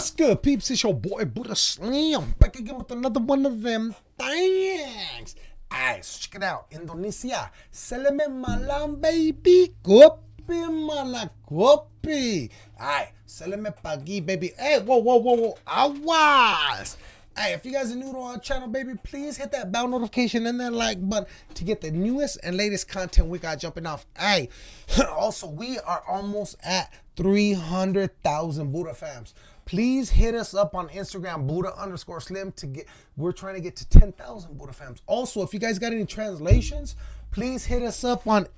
What's good, peeps? It's your boy Buddha Slim back again with another one of them things. Alright, so check it out. Indonesia. Seleme malam, baby. Kopi mana kopi. Alright, seleme pagi, baby. Hey, whoa, whoa, whoa, whoa. Awas. Hey, if you guys are new to our channel, baby, please hit that bell notification and that like button to get the newest and latest content we got jumping off. Hey, also, we are almost at 300,000 Buddha fams. Please hit us up on Instagram, Buddha underscore slim, to get, we're trying to get to 10,000 Buddha fams. Also, if you guys got any translations, please hit us up on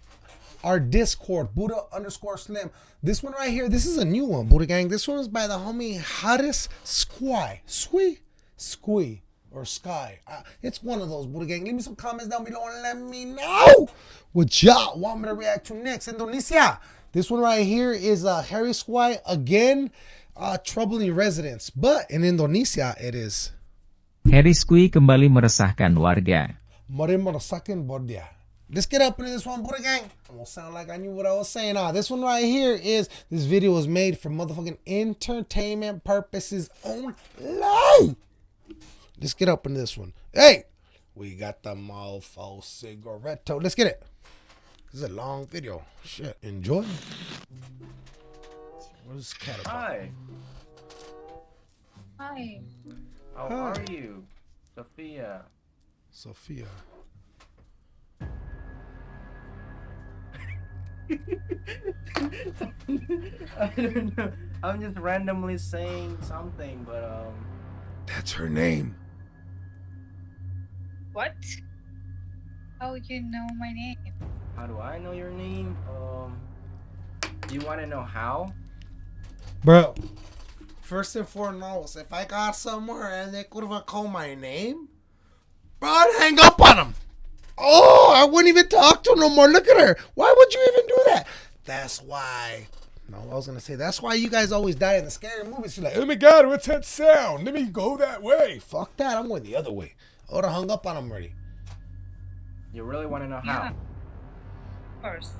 our Discord, Buddha underscore slim. This one right here, this is a new one, Buddha gang. This one is by the homie Haris Squy. Squee? Squee or Sky. Uh, it's one of those, Buddha gang. Leave me some comments down below and let me know what y'all want me to react to next. Indonesia. This one right here is uh, Harry Squy again uh, troubling residents, but in Indonesia it is. Harry Squee kembali meresahkan warga. Mari meresahkan bordia. Let's get up into this one, Buddha gang. I'm gonna sound like I knew what I was saying. Ah, this one right here is this video was made for motherfucking entertainment purposes only. Let's get up into this one. Hey, we got the mofo cigaretto. Let's get it. This is a long video. Shit, enjoy. What is cat about? Hi, Hi. how Hi. are you? Sophia. Sophia. I don't know. I'm just randomly saying something, but um, That's her name. What? How you know my name? how do I know your name? Um, do you want to know how? Bro. First and foremost, if I got somewhere and they could have called my name, bro, I'd hang up on them. Oh, I wouldn't even talk to her no more. Look at her. Why would you even do that? That's why. No, I was gonna say that's why you guys always die in the scary movies. You're like, oh my god, what's that sound? Let me go that way. Fuck that. I'm going the other way. I would have hung up on them already. You really want to know Yeah. how? Of course.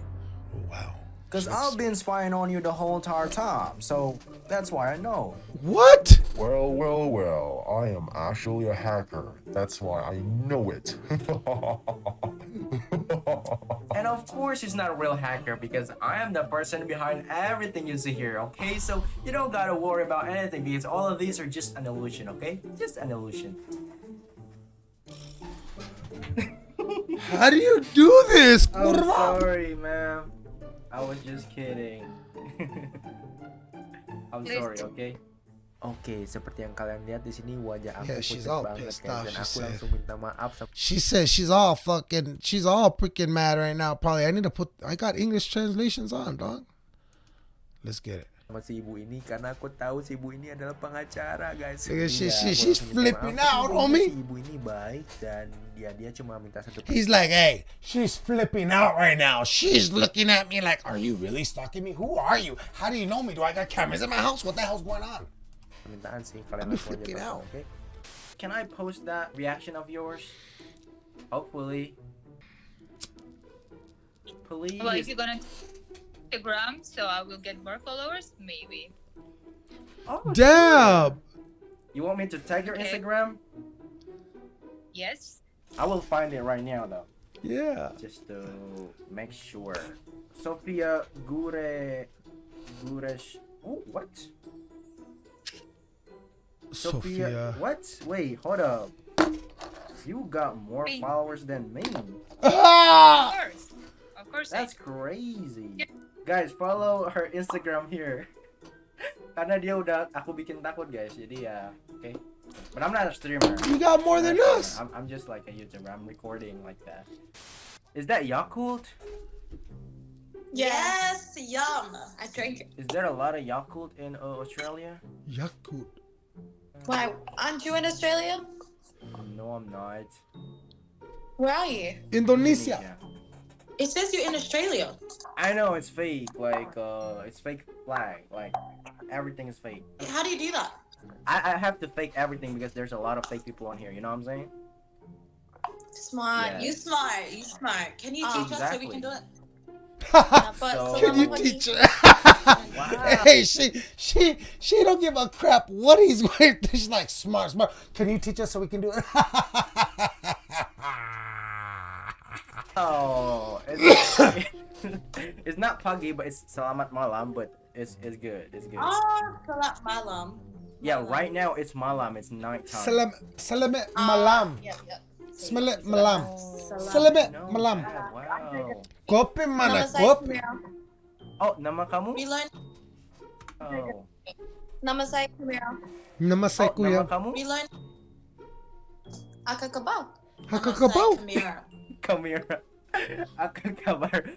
Oh wow. Because I've been spying on you the whole entire time, so that's why I know. What? Well, well, well, I am actually a hacker. That's why I know it. And of course, he's not a real hacker because I am the person behind everything you see here. Okay, so you don't gotta worry about anything because all of these are just an illusion. Okay, just an illusion. How do you do this? I'm sorry, ma'am. I was just kidding. I'm sorry, okay? Oke, seperti yang kalian lihat di sini wajah aku Yeah, she's pucat all banget pissed guys off, dan she aku said. langsung minta maaf sama She says she's all fucking, she's all freaking mad right now. Probably, I need to put, I got English translations on, dog. Let's get it. Si ibu ini karena aku tahu si ibu ini adalah pengacara guys. Nigga, she- she- she's flipping maaf. out, Tapi homie. Si ibu ini baik dan dia dia cuma minta satu He's like, hey, she's flipping out right now. She's looking at me like, are you really stalking me? Who are you? How do you know me? Do I got cameras in my house? What the hell's going on? permintaan sih kalian I'll be langsung aja flipping tonton, out. okay? Can I post that reaction of yours? Hopefully. Please. Well, if you're gonna Instagram, so I will get more followers, maybe. Oh, Damn. You want me to tag your Okay. Instagram? Yes. I will find it right now though. Yeah. Just to make sure. Sophia Gure Guresh Oh what? Sophia. What? Wait, hold up. You got more Me. followers than me. Of course. Of course. That's crazy. Guys, follow her Instagram here. Karena dia udah aku bikin takut guys. Jadi ya, okay. But I'm not a streamer. You got more than I'm- us. I'm, I'm just like a YouTuber. I'm recording like that. Is that Yakult? Yes, yum. I drink. Is there a lot of Yakult in uh, Australia? Yakult. Why? Aren't you in Australia? No, I'm not. Where are you? Indonesia. It says you're in Australia. I know it's fake. Like, uh, it's fake flag. Like, everything is fake. How do you do that? I, I have to fake everything because there's a lot of fake people on here. You know what I'm saying? Smart. Yeah. You smart. You smart. Can you teach us so we can do it? So- Can you teach her? hey, she she she don't give a crap what he's going. She's like smart, smart. Can you teach us so we can do it? Oh, it's, it's not puggy, but it's salamat malam, but it's it's good. It's good. Oh, salat malam. Yeah, right now it's malam. It's nighttime. Salam salamat malam. Yep, yep. Salamat malam. Salam. Salamat malam. Wow. Kopi mana kopi? Oh, nama kamu? We learned. Oh. Nama saya Camille. Nama saya Oh, nama kuya. kamu? We learned. Akakabaw. Hakakabaw. Nama saya Camille. Come here. Akan.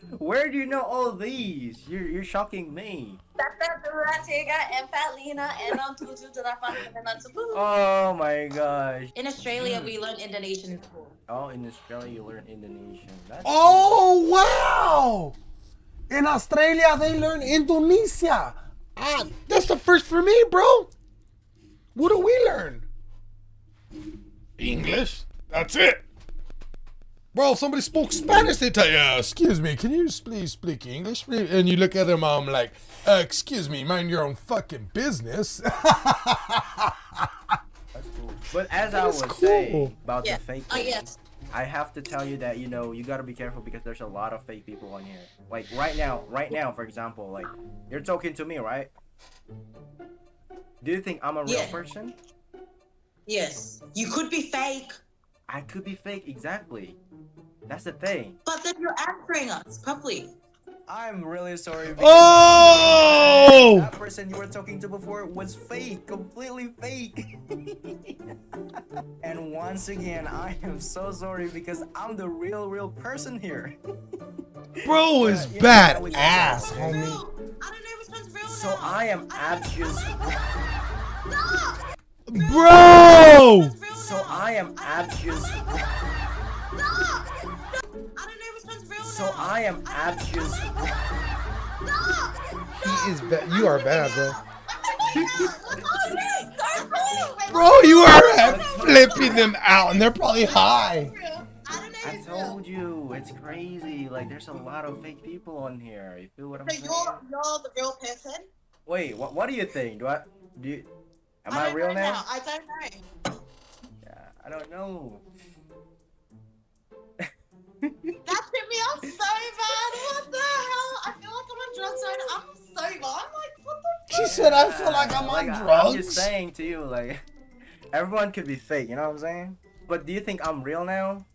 Where do you know all these? You're you're shocking me. And Fatlina and I'm Tutu Durapan and Natsubu. Oh my gosh. In Australia, we learn Indonesian in school. Oh, in Australia you learn Indonesian. That's Oh wow! In Australia they learn Indonesia. Ah, that's the first for me, bro. What do we learn? English. That's it. Bro, somebody spoke Spanish. They tell you, uh, "Excuse me, can you please speak English?" And you look at them, I'm like, uh, "Excuse me, mind your own fucking business." That's cool. But as I was cool. saying about Yeah. the fake Oh ones, yes. I have to tell you that you know you gotta be careful because there's a lot of fake people on here. Like right now, right now, for example, like you're talking to me, right? Do you think I'm a real Yeah. person? Yes. You could be fake, I could be fake, exactly. That's the thing. but then you're answering us properly. I'm really sorry. because oh! That person you were talking to before was fake, completely fake. and once again, I am so sorry because I'm the real, real person here. Bro is Yeah, bad that ass, homie. I don't know which one's real So now. I am abs- Bro! So I am abs- I don't know which one's real So. I am abs- He is bad. You are bad, bro. bro. Bro, you are flipping them out, and they're probably high. I don't know I if it's real. told you, it's crazy. Like there's a lot of fake people on here. You feel what I'm So saying? you're you're the real person. Wait, what? What do you think? Do I? Do you? Am I I, real know now? I don't know. Yeah, I don't know. That tripped me out so bad. What the hell? I feel like I'm on drugs right now. I'm sober. I'm like, what the She said, "I feel like I'm on drugs. I- I'm just saying to you, like, everyone could be fake. You know what I'm saying? But do you think I'm real now?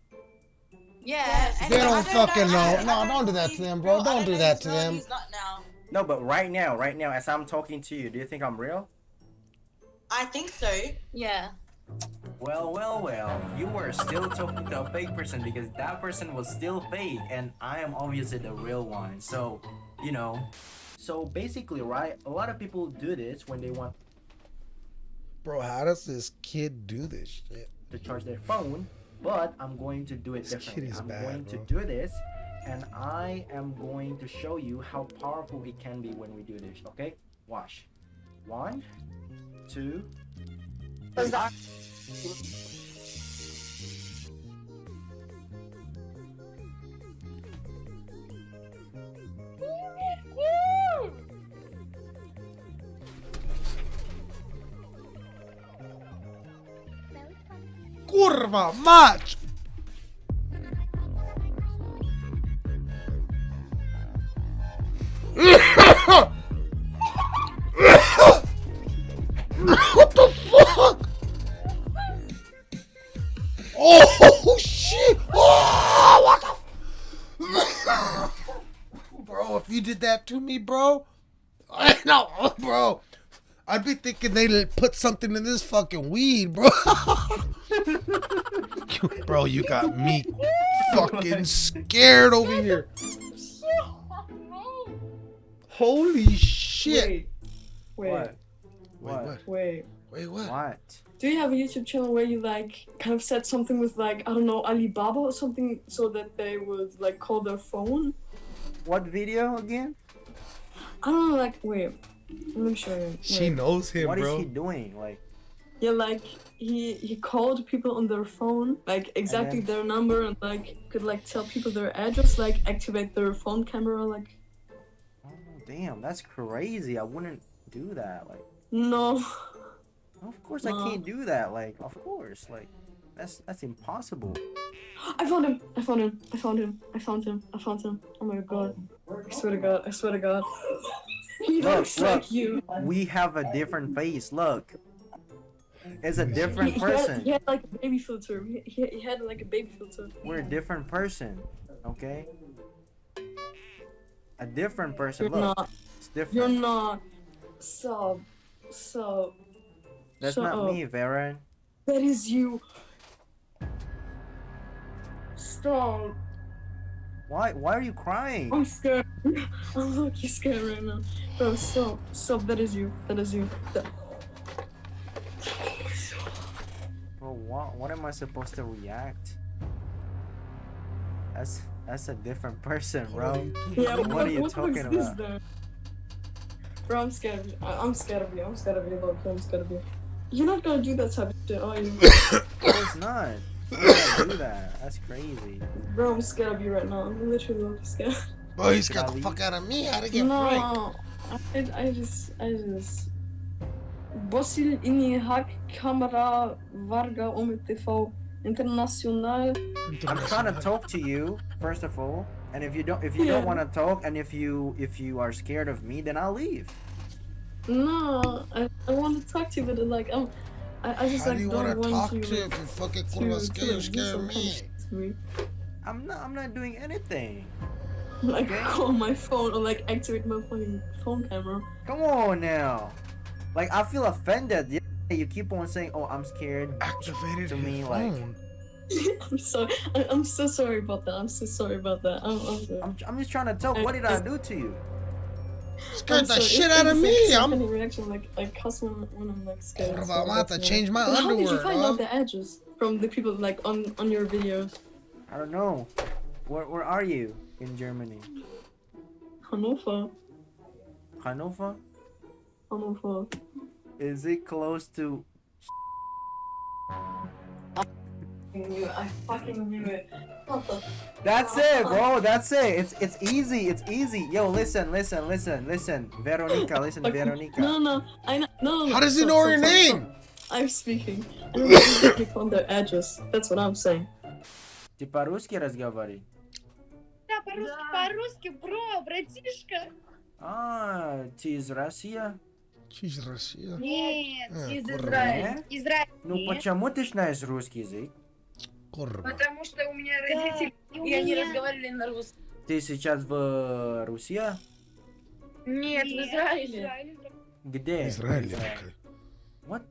Yeah. They don't fucking know. No, don't do that to them, bro. Don't do that to them. He's not now. No, but right now, right now, as I'm talking to you, do you think I'm real? I think so. Yeah. Well, well, well, you were still talking to a fake person because that person was still fake and I am obviously the real one. So, you know. So basically, right, a lot of people do this when they want Bro, how does this kid do this shit? to charge their phone, but I'm going to do it This kid differently. is I'm bad, going to do this and I am going to show you how powerful it can be when we do this, okay? Watch. One, two, Kurva mać! what did that to me, bro, I know, bro. I'd be thinking they put something in this fucking weed, bro. bro, you got me fucking scared over here. Holy shit. Wait, what? Wait, What? what? wait. Wait, what? What? Do you have a YouTube channel where you like kind of said something with like I don't know Alibaba or something so that they would like call their phone? What video again? I don't know, like wait, let me show you. She knows him, What is bro. What is he doing? Like, Yeah, like he he called people on their phone, like exactly then- their number, and like could like tell people their address, like activate their phone camera, like Oh Damn, that's crazy. I wouldn't do that. Like, No. of course I can't do that. Like, of course. Like, that's that's impossible. I found him. I found him. I found him. I found him. I found him. Oh my god. I swear to god. I swear to god. He Look, looks look. like you. We have a different face. Look, it's a He, different he had, person. he had like a baby filter. He, he, he had like a baby filter. We're a different person. Okay. A different person. You're Look, not. it's different. You're not. So. So. That's shut not me, Varen. That is you. Stop. Why? Why are you crying? I'm scared. I'm lucky scared right now. Bro, stop. Stop. That is you. That is you. That... Bro, what? What am I supposed to react? That's that's a different person, bro. Yeah, What what, are you what talking was this about? Bro, I'm scared of you. I, I'm scared of you. I'm scared of you, look. I'm scared of you. You're not gonna do that type of shit, are you? Course not. Why would I do that? That's crazy. Bro, I'm scared of you right now. I'm literally look scared. Boy, he's Should got the leave? fuck out of me. How to get franked? No, I, I just, I just... Bosil inni hack kamera varga om TV international. I'm trying to talk to you first of all, and if you don't, if you don't want to talk, and if you if you are scared of me, then I'll leave. No, I, I want to talk to you, but like I'm, I, I just How like do you don't want to want talk you to if you fucking to, kurwa to, scared, you scare me? me. I'm not. I'm not doing anything. Like Okay. call my phone or like activate my fucking phone camera. Come on now. Like I feel offended. Yeah, you keep on saying, "Oh, I'm scared." Activated To his me, like- I'm sorry. I, I'm so sorry about that. I'm so sorry about that. I'm, I'm. I'm, I'm just trying to tell. talk. What did I do to you? Scared I'm the sorry. shit out of me. like I'm funny reaction like like cuss when, when I'm like scared. Kurwa, so I'm about to change my why. But How did you find huh? out the address from the people like on on your videos? I don't know. Where Where are you in Germany? Hannover. Hannover? Hannover. Is it close to? knew it. I fucking knew it. What the? That's it, bro. That's it. It's it's easy. It's easy. Yo, listen, listen, listen, listen. Veronica, listen, Okay. Veronica. No, no, I know. No, no. How does he stop, know stop, your stop, name? stop. I'm speaking. I don't know if click on their address. That's what I'm saying. Ты по-русски разговаривай? Да, по-русски, по-русски, бро, братишка. А, ты из России? She's Russia. Нет, А, из курва. Израиля. Израиль. Ну Нет. почему ты знаешь русский язык? Kurwa. Потому что у меня Да, родители, и у и они меня. разговаривали на русском. Ты сейчас в Руси? Нет, в Нет, Израиле. Израиль. Где? Израиль. Израиль. What?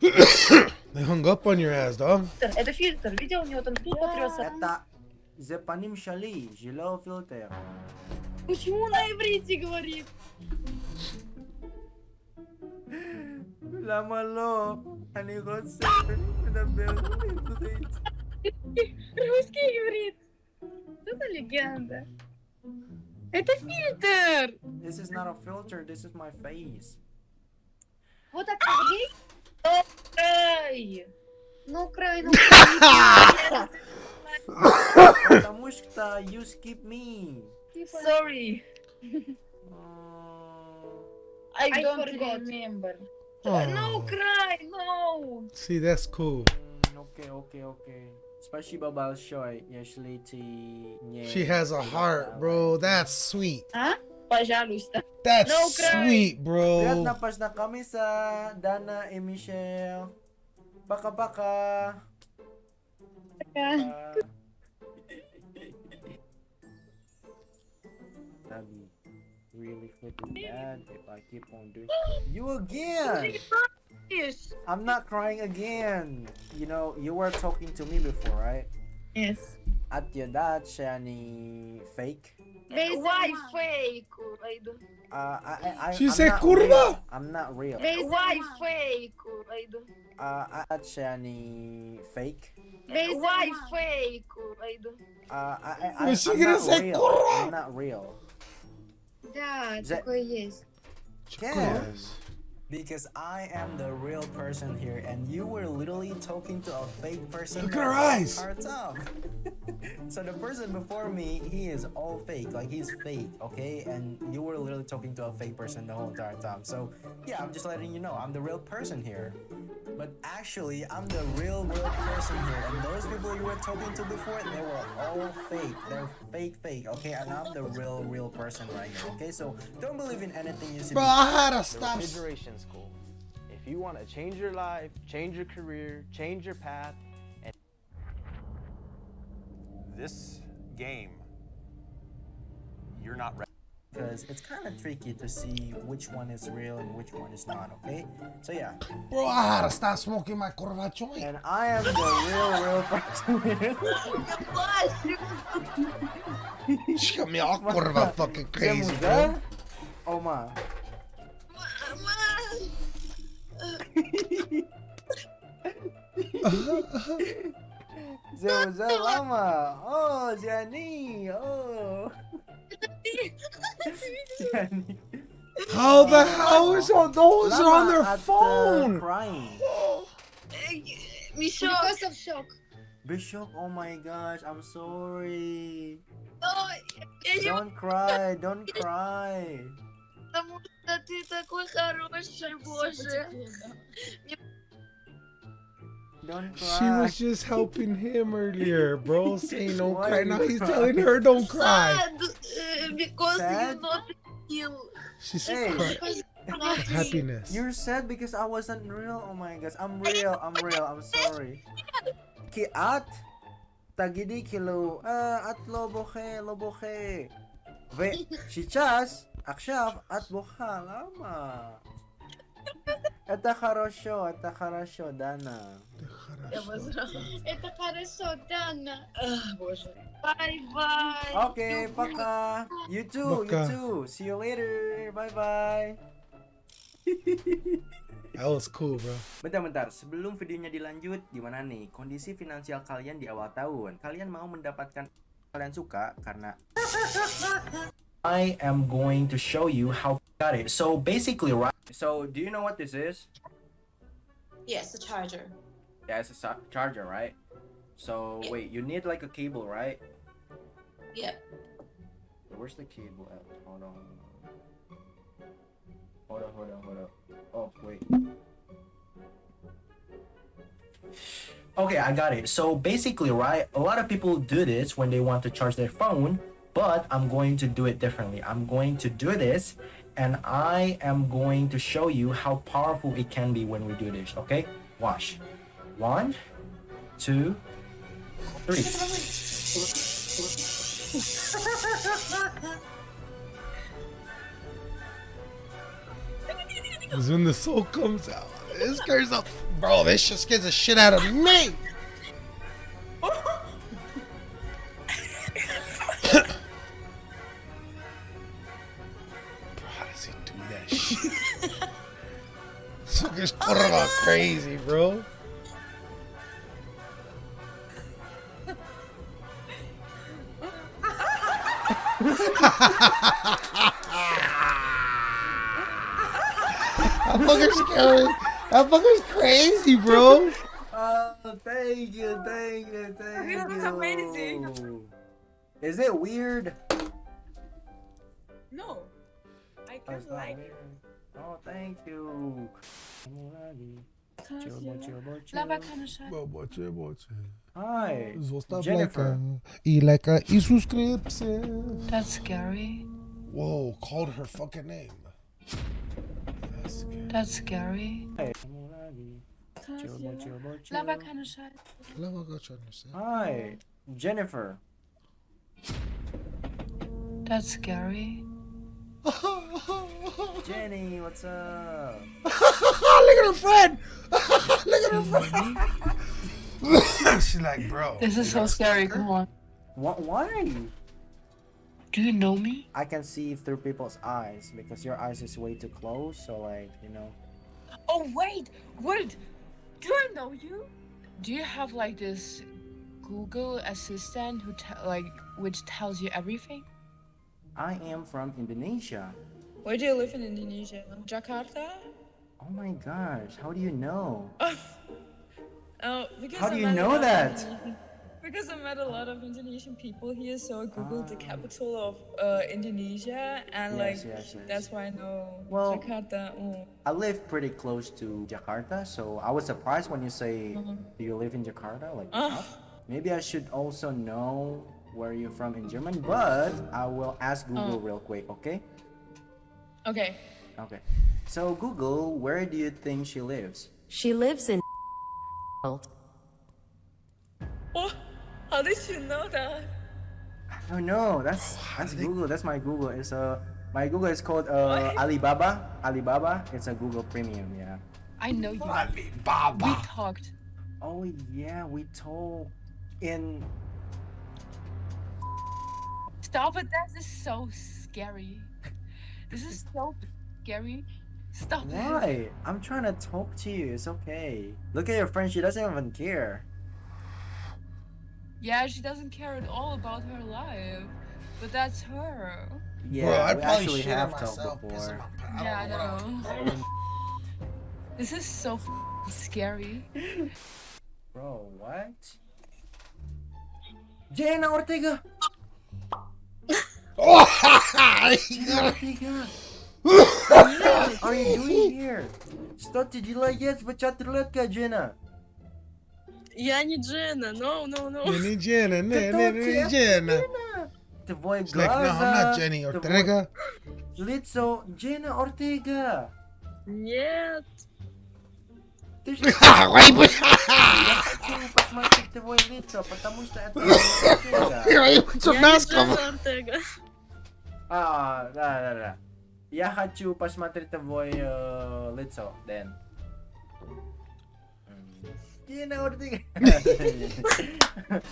They hung up on your ass, dog. Это фильтр. Видел, у него там тут потрясся. Это Зепаним Шали, Жило Фильтр. Почему на иврите говорит? למה לא? אני רוצה לדבר עברית. Русский иврит. Что за легенда? Это фильтр. This is not a filter, this is my face. Вот так есть? Ай! Ну, край, ну, край. Потому что you skip me. Типа, Sorry, Uh, I I don't forgot. remember. Oh. No cry, no! See, that's cool. окей, окей, окей. Спасибо большое, если ты не... She has a heart, bro. That's sweet. А? Пожалуйста. That's No cry. sweet, bro. Приятно познакомиться, Дана и Мишель. Пока-пока. Пока. That'd Really freaking bad if I keep on doing. You again! Yes. I'm not crying again. You know, you were talking to me before, right? Yes. At your dad, Shani fake. Why fake? Uh, I, I, I, She I'm said not kurva. real. I'm not real. Why fake? I don't... Uh, at Shani fake. Why fake? Uh, I, I, I, she I'm not say real. I'm not real. Да, Za- такое есть. Yeah. Because I am the real person here, and you were literally talking to a fake person. Look the at her whole eyes. entire time. so the person before me, he is all fake. Like he's fake, okay? And you were literally talking to a fake person the whole entire time. So yeah, I'm just letting you know, I'm the real person here. But actually, I'm the real, real person here. And those people you were talking to before, they were all fake. They're fake, fake, okay? And I'm the real, real person right here, okay? So don't believe in anything you see. Bro, I had to the stop. refrigeration school. If you want to change your life, change your career, change your path, and This game, you're not ready. Because it's kind of tricky to see which one is real and which one is not, okay? So yeah, Bro, I had to stop smoking my curva joint. and I am the real, real person here. She got me all curva fucking crazy, bro. Oh, ma. Zé, Zé, lama. Oh, Gianni. Oh. Gianni. How the hell is all those are on Lama their at, uh, phone? crying. Me shock. Because of shock. Bishop, oh my gosh, I'm sorry. Oh, я Don't cry, don't cry. потому что ты такой хороший, боже. Don't She cry. was just helping him earlier, bro, saying don't Why cry. you Now he's cry? telling her don't cry. Sad, uh, because Sad? you not heal. She's Hey. crying. Because you're not heal. Happiness. You're sad because I wasn't real. Oh my gosh, I'm real. I'm real. I'm sorry. Ki at tagidi kilo uh, at loboche loboche. Ve сейчас עכשיו את בוכה, למה? Это хорошо, это хорошо, Дана. Это хорошо, Дана. Ах, боже. Bye-bye. Okay, пока. You too, you Пока. too. See you later. Bye bye. That was cool, bro. Bentar-bentar, sebelum videonya dilanjut, gimana nih kondisi finansial kalian di awal tahun? Kalian mau mendapatkan kalian suka karena I am going to show you how got it. So basically, right? So do you know what this is? Yes, the charger. Yeah, it's a charger, right? So Yeah. wait, you need like a cable, right? Yeah. Where's the cable at? Hold on. Hold on, hold on, hold on. Oh, wait. Okay, I got it. So basically, right, a lot of people do this when they want to charge their phone, but I'm going to do it differently. I'm going to do this and I am going to show you how powerful it can be when we do this, okay? Watch. One, two, three. Is when the soul comes out. This scares up. Bro, this shit scares the shit out of me. Bro, how does he do that shit? this fucker's crazy, bro. That fucker's scary. That fucker's crazy, bro. Oh, thank you, thank you, thank you. That's amazing. Is it weird? No, I Oh, it's not weird. Oh, thank you. Bocie, bocie. Hi. Zostaw Jennifer. lajka i lajka i subskrypcję. That's scary. Whoa, called her fucking name. That's scary. That's scary. Lama go try to say. Hi, Jennifer. That's scary. Jenny, what's up? Look at her friend. Look at her friend. She's like, bro. This is so scary. Come on. What? Why? Do you know me? I can see through people's eyes because your eyes is way too close. So like, you know. Oh wait, wait. Do I know you? Do you have like this Google assistant who te- like which tells you everything? I am from Indonesia. Where do you live in Indonesia? Jakarta? Oh my gosh, how do you know? Oh, because How do you know the- that? Because I met a lot of Indonesian people here, so I googled the capital of uh, Indonesia, and Yes, like yes, yes. that's why I know Well- Jakarta. mm. I live pretty close to Jakarta, so I was surprised when you say Mhm. you live in Jakarta. Like, Ah. huh? maybe I should also know where you're from in German, but I will ask Google Oh. real quick, okay? Okay. Okay. So Google, where do you think she lives? She lives in. Oh, how did you know that? Oh no, that's that's Google. That's my Google. It's a my Google is called uh, Alibaba. Alibaba. It's a Google Premium. Yeah. I know you. Alibaba. We talked. Oh yeah, we told in. Stop it. That is so scary. This is so scary. Stop it. Why? I'm trying to talk to you. It's okay. Look at your friend. She doesn't even care. Yeah, she doesn't care at all about her life, but that's her. Yeah, Bro, I'd we probably actually shit on have myself, talked pissing before. my Yeah, I know. This is so f- scary. Bro, what? Jenna Ortega. Jenna Ortega. What are you doing here? Что ты делаешь в чатурлетке, Jenna? Я не Джена, no, no, no. Ты? Jenna. Твой She's like, no, I'm not глаза, Jenny твой Ortega. Лицо Jenna Ortega. Нет. Ты ж- Ой, бля. Я хочу посмотреть твое лицо, потому что это your Я не Джена. Ортега. А, да, да, да. Я хочу посмотреть твое э, лицо, Дэн. Jenna Ortega.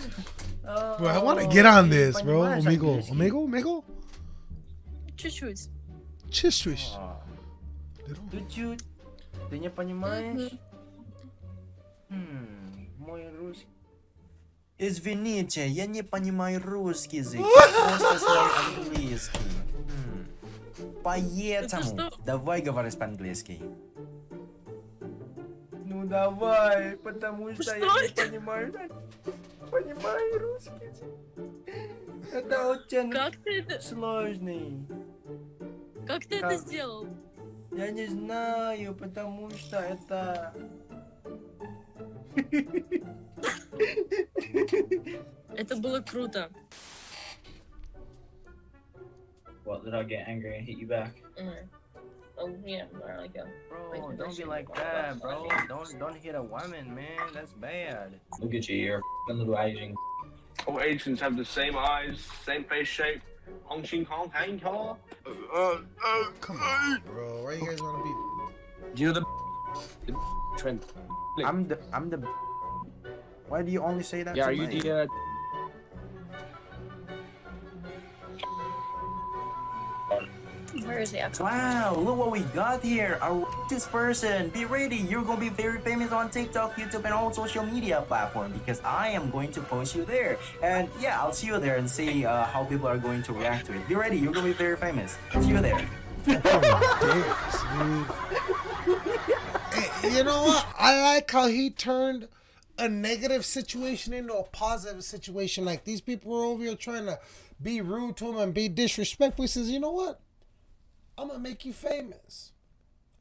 Bro, I want to get on this, bro. Amigo, amigo, amigo. Чуть-чуть. Ты не понимаешь? Мой русский. Извините, я не понимаю русский язык, просто знаю английский. Хм. Поэтому давай говорить по-английски. Ну давай, потому что, Что я не это? понимаю, понимаю русский. Это очень Как ты это, сложный. как ты Как? это сделал? Я не знаю, потому что это... Это было круто. What, did I get angry and hit you back? Mm. Oh yeah, there I go. Bro, don't be like that, bro. Don't don't hit a woman, man. That's bad. Look at you, you're a little Asian. All Asians have the same eyes, same face shape. Hong Ching Kong, Hang Kong. Uh, uh, Come on, bro. Why you guys want to be? Do You the, the trend. I'm the I'm the. Why do you only say that? Yeah, to are you the uh, Where is he at? Wow, look what we got here. A this person. Be ready. You're gonna be very famous on TikTok, YouTube, and all social media platform because I am going to post you there. And yeah, I'll see you there and see uh, how people are going to react to it. Be ready. You're gonna be very famous. See you there. You know what? I like how he turned a negative situation into a positive situation. Like these people were over here trying to be rude to him and be disrespectful. He says, "You know what? I'm gonna make you famous."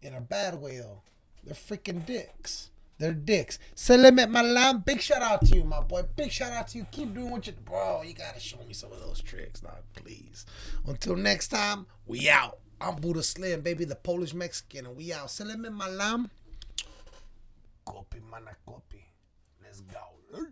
In a bad way though. They're freaking dicks. They're dicks. Selamat malam. Big shout out to you, my boy. Big shout out to you. Keep doing what you bro. You gotta show me some of those tricks, dog. Please. Until next time, we out. I'm Buddha Slim, baby, the Polish Mexican, and we out. Selamat malam. Copy, mana copy. Let's go.